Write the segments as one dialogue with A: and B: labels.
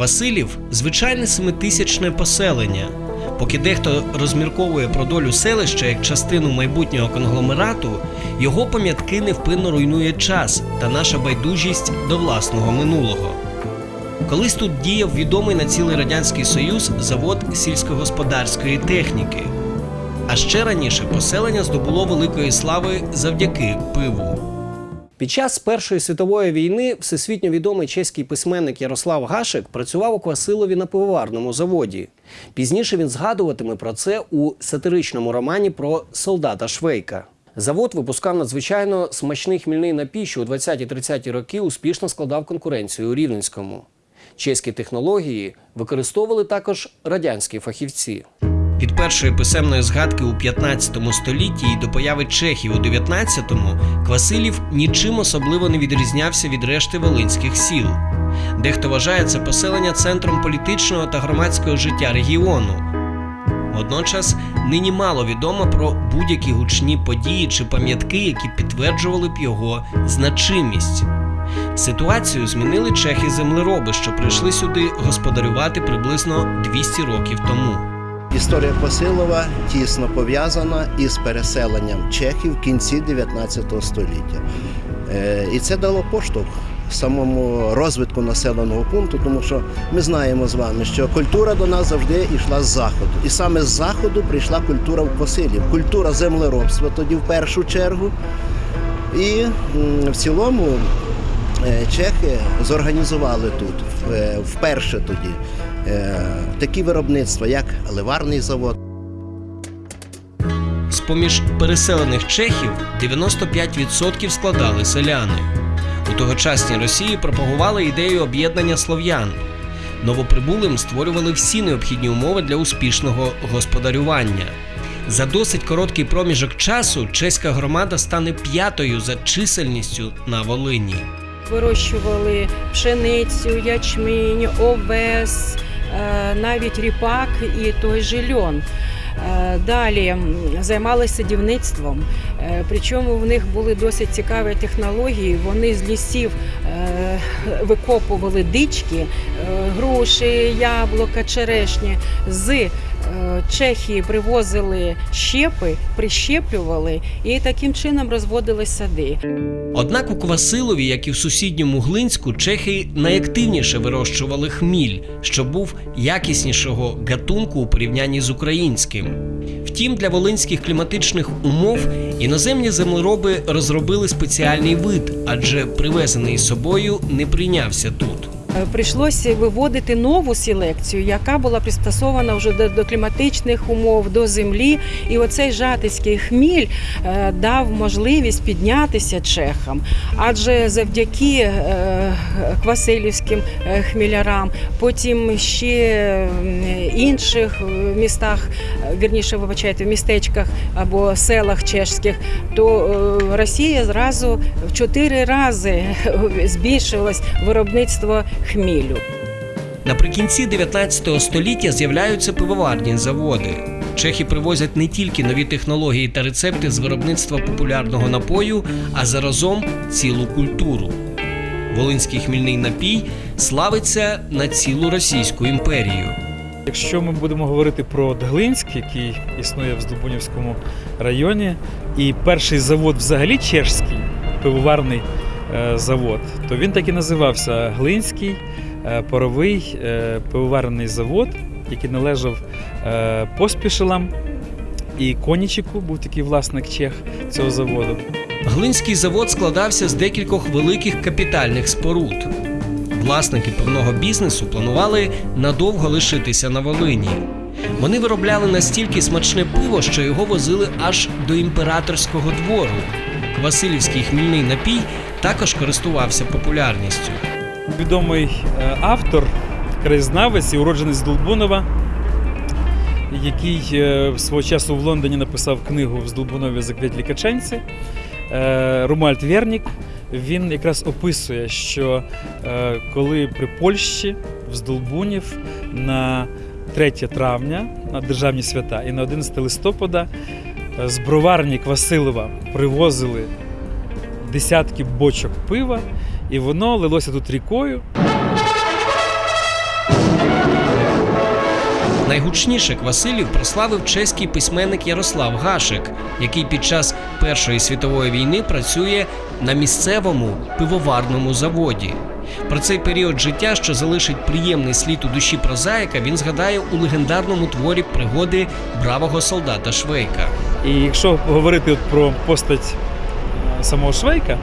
A: Квасилів звичайне семитисячне поселення. Поки дехто розмірковує про долю селища як частину майбутнього конгломерату, його пам'ятки невпинно руйнує час та наша байдужість до власного минулого. Колись тут діяв відомий на цілий радянський союз завод сільськогосподарської техніки. А ще раніше поселення здобуло великої слави завдяки пиву. Під час Першої світової війни всесвітньо відомий чеський письменник Ярослав Гашик працював у Квасилові на пивоварному заводі. Пізніше він згадуватиме про це у сатиричному романі про солдата Швейка. Завод випускав надзвичайно смачний хмільний напій, що у 20-30 роки успішно складав конкуренцію у Рівненському. Чеські технології використовували також радянські фахівці. Від першої писемної згадки у 15 столітті і до появи чехів у 19-му Квасилів нічим особливо не відрізнявся від решти волинських сіл. Дехто вважає це поселення центром політичного та громадського життя регіону. Водночас нині мало відомо про будь-які гучні події чи пам'ятки, які підтверджували б його значимість. Ситуацію змінили чехи-землероби, що прийшли сюди господарювати приблизно 200 років тому.
B: Історія Посилова тісно пов'язана із переселенням чехів в кінці 19 століття. Е, І це дало поштовх самому розвитку населеного пункту, тому що ми знаємо з вами, що культура до нас завжди йшла з заходу. І саме з заходу прийшла культура в Посилів, культура землеробства тоді в першу чергу. І в цілому е, чехи зорганізували тут е, вперше тоді такі виробництва, як ливарний завод.
A: З-поміж переселених чехів 95% складали селяни. У тогочасній Росії пропагували ідею об'єднання слов'ян. Новоприбулим створювали всі необхідні умови для успішного господарювання. За досить короткий проміжок часу чеська громада стане п'ятою за чисельністю на Волині.
C: Вирощували пшеницю, ячмінь, овес, е, навіть ріпак і той же льон. Е, Далі займалися садівництвом, Е, причому в них були досить цікаві технології. Вони з лісів е, викопували дички, груші, яблука, черешні. З Чехії привозили щепи, прищеплювали і таким чином розводили сади.
A: Однак у Квасилові, як і в сусідньому Глинську, чехи найактивніше вирощували хміль, що був якіснішого гатунку у порівнянні з українським. Втім, для волинських кліматичних умов іноземні землероби розробили спеціальний вид, адже привезений з собою не прийнявся тут.
C: Е, Прийшлося виводити нову селекцію, яка була пристосована вже до, до кліматичних умов, до землі. І оцей жатицький хміль е, дав можливість піднятися чехам. Адже завдяки е, квасилівським хмілярам, потім ще інших містах, вірніше, вибачайте, в містечках або селах чешських, то Росія зразу в чотири рази збільшилось виробництво хмілю.
A: Наприкінці 19 століття з'являються пивоварні заводи. Чехи привозять не тільки нові технології та рецепти з виробництва популярного напою, а заразом цілу культуру. Волинський хмільний напій славиться на цілу Російську імперію.
D: Якщо ми будемо говорити про Дглинськ, який існує в Здолбунівському районі, і перший завод взагалі чешський пивоварний завод, то він так і називався Глинський е, паровий е, пивоварний завод, який належав е, поспішелам. І Конічику був такий власник чех цього заводу.
A: Глинський завод складався з декількох великих капітальних споруд. Власники певного бізнесу планували надовго лишитися на Волині. Вони виробляли настільки смачне пиво, що його возили аж до імператорського двору. Квасилівський хмільний напій також користувався популярністю.
D: Відомий е, автор, краєзнавець і уродженець Долбунова, який е, свого часу в Лондоні написав книгу в Здолбунові «Закляті коханці». е, Ромуальд Вернік. Він якраз описує, що коли при Польщі в Здолбунів на 3 травня на державні свята і на 11 листопада з броварні Квасилова привозили десятки бочок пива, і воно лилося тут рікою.
A: Найгучніше Квасилів прославив чеський письменник Ярослав Гашик, який під час Першої світової війни працює на місцевому пивоварному заводі. Про цей період життя, що залишить приємний слід у душі прозаїка, він згадає у легендарному творі пригоди бравого солдата Швейка.
D: І якщо говорити про постать самого Швейка,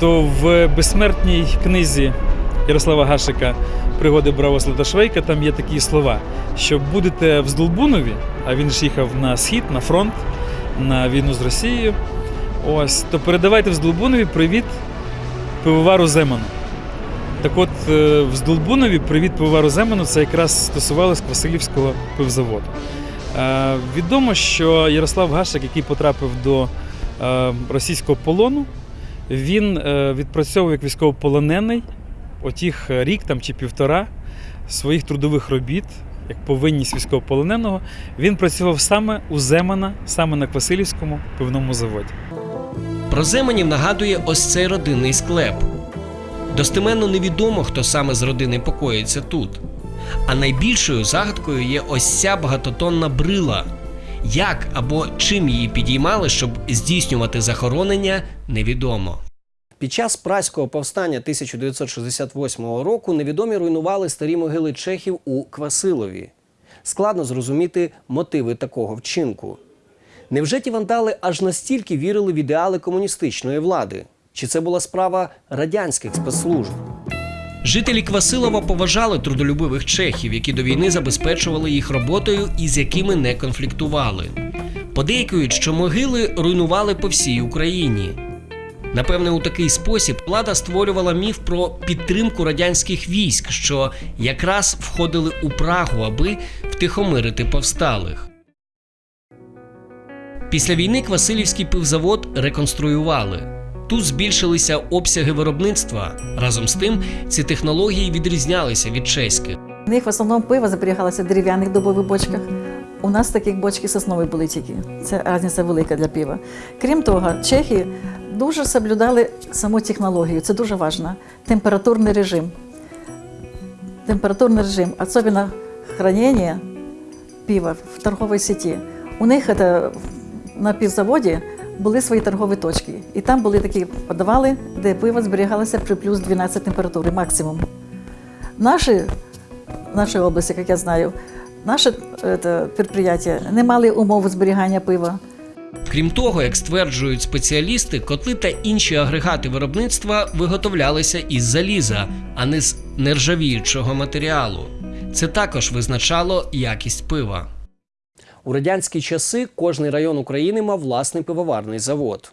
D: то в безсмертній книзі Ярослава Гашика Пригоди бравого солдата Швейка там є такі слова, що будете в Здолбунові, а він ж їхав на схід, на фронт, на війну з Росією. Ось, то передавайте в Здолбунові привіт пивовару Земану. Так от, е, в Здолбунові привіт пивовару Земану це якраз стосувалось Васильівського пивзаводу. Е, Відомо, що Ярослав Гашик, який потрапив до російського полону, він е, відпрацьовував як військовополонений отіх рік там, чи півтора своїх трудових робіт, як повинність військовополоненого, він працював саме у Земана, саме на Квасилівському пивному заводі.
A: Про Земанів нагадує ось цей родинний склеп. Достеменно невідомо, хто саме з родини покоїться тут. А найбільшою загадкою є ось ця багатотонна брила. Як або чим її підіймали, щоб здійснювати захоронення, невідомо. Під час праського повстання 1968 року невідомі руйнували старі могили чехів у Квасилові. Складно зрозуміти мотиви такого вчинку. Невже ті вандали аж настільки вірили в ідеали комуністичної влади? Чи це була справа радянських спецслужб? Жителі Квасилова поважали трудолюбивих чехів, які до війни забезпечували їх роботою і з якими не конфліктували. Подейкують, що могили руйнували по всій Україні. Напевне, у такий спосіб влада створювала міф про підтримку радянських військ, що якраз входили у Прагу, аби втихомирити повсталих. Після війни Квасилівський пивзавод реконструювали. Тут збільшилися обсяги виробництва. Разом з тим, ці технології відрізнялися від чеських.
E: У них в основному пиво зберігалося в дерев'яних дубових бочках. У нас таких бочки соснові були тільки. Це різниця велика для пива. Крім того, чехи дуже соблюдали саму технологію. Це дуже важливо. Температурний режим. Температурний режим, особливо хранення пива в торговій сеті. У них це, на півзаводі були свої торгові точки. І там були такі подавали, де пиво зберігалося при плюс 12 температури максимум. Наші нашій області, як я знаю, наше это, підприємство не мали умов зберігання пива.
A: Крім того, як стверджують спеціалісти, котли та інші агрегати виробництва виготовлялися із заліза, а не з нержавіючого матеріалу. Це також визначало якість пива. У радянські часи кожний район України мав власний пивоварний завод.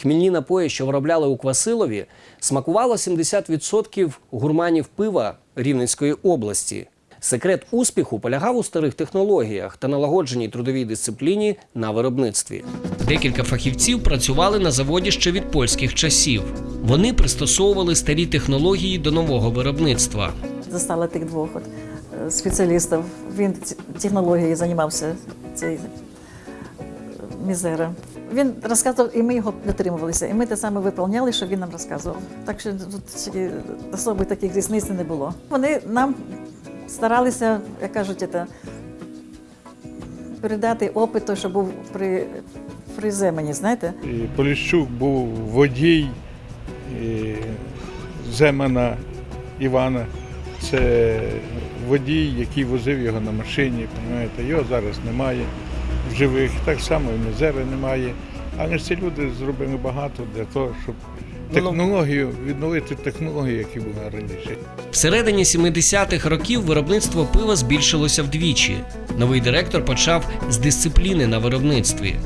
A: Хмільні напої, що виробляли у Квасилові, смакувало 70% гурманів пива Рівненської області. Секрет успіху полягав у старих технологіях та налагодженій трудовій дисципліні на виробництві. Декілька фахівців працювали на заводі ще від польських часів. Вони пристосовували старі технології до нового виробництва.
E: Застала тих двох от, е, спеціалістів. Він технологією займався цей е, мізера. Він розказував, і ми його дотримувалися. І ми те саме виповняли, що він нам розказував. Так що тут особи таких різниць не було. Вони нам старалися, як кажуть, це, передати опит, той, що був при, при знаєте.
F: Поліщук був водій і Земана Івана. Це водій, який возив його на машині. Розумієте? Його зараз немає в живих. Так само і Мезера немає. Але ж ці люди зробили багато для того, щоб технологію, відновити технологію, які були раніше.
A: Всередині 70-х років виробництво пива збільшилося вдвічі. Новий директор почав з дисципліни на виробництві.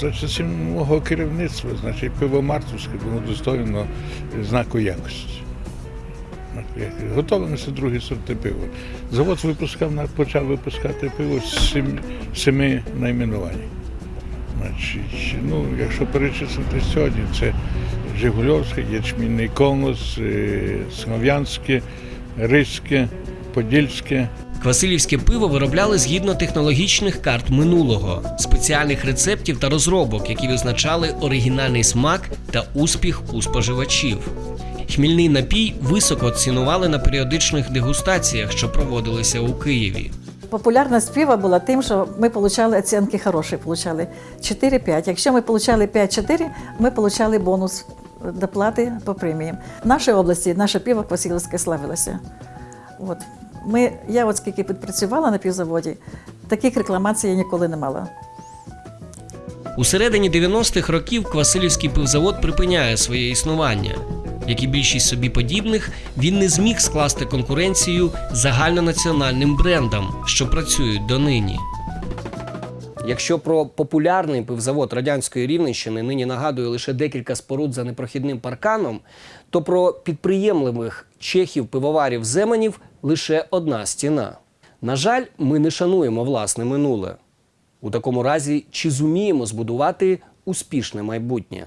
F: За часів мого керівництва, значить, пиво Мартовське було достойно знаку якості. Готовилися другі сорти пива. Завод випускав, почав випускати пиво з сім, семи найменувань. Значить, ну, якщо перечислити сьогодні, це Жигульовське, Ячмінний Колос, е, Смов'янське, Ризьке, Подільське.
A: Квасилівське пиво виробляли згідно технологічних карт минулого, спеціальних рецептів та розробок, які визначали оригінальний смак та успіх у споживачів. Хмільний напій високо цінували на періодичних дегустаціях, що проводилися у Києві.
E: Популярність пива була тим, що ми отримали оцінки хороші, получали 4-5. Якщо ми отримали 5-4, ми отримали бонус доплати по преміям. В нашій області наше пиво Квасилівське славилося. От. Ми, я от скільки підпрацювала на півзаводі, таких рекламацій я ніколи не мала.
A: У середині 90-х років Квасилівський пивзавод припиняє своє існування. Як і більшість собі подібних, він не зміг скласти конкуренцію загальнонаціональним брендам, що працюють донині. Якщо про популярний пивзавод радянської рівненщини нині нагадує лише декілька споруд за непрохідним парканом, то про підприємливих чехів пивоварів земанів лише одна стіна. На жаль, ми не шануємо власне минуле. У такому разі, чи зуміємо збудувати успішне майбутнє?